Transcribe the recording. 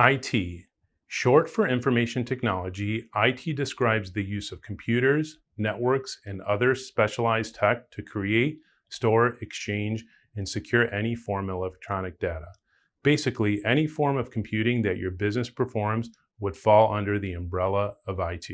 IT. Short for information technology, IT describes the use of computers, networks, and other specialized tech to create, store, exchange, and secure any form of electronic data. Basically, any form of computing that your business performs would fall under the umbrella of IT.